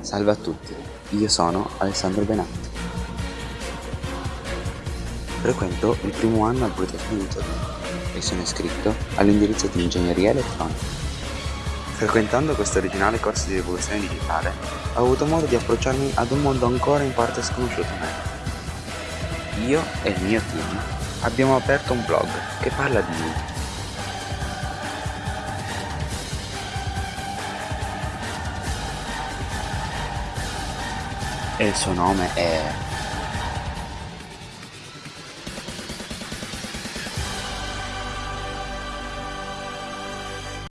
Salve a tutti, io sono Alessandro Benatti. Frequento il primo anno al Politecnico di Torino e sono iscritto all'indirizzo di Ingegneria Elettronica. Frequentando questo originale corso di rivoluzione digitale, ho avuto modo di approcciarmi ad un mondo ancora in parte sconosciuto a me. Io e il mio team abbiamo aperto un blog che parla di e il suo nome è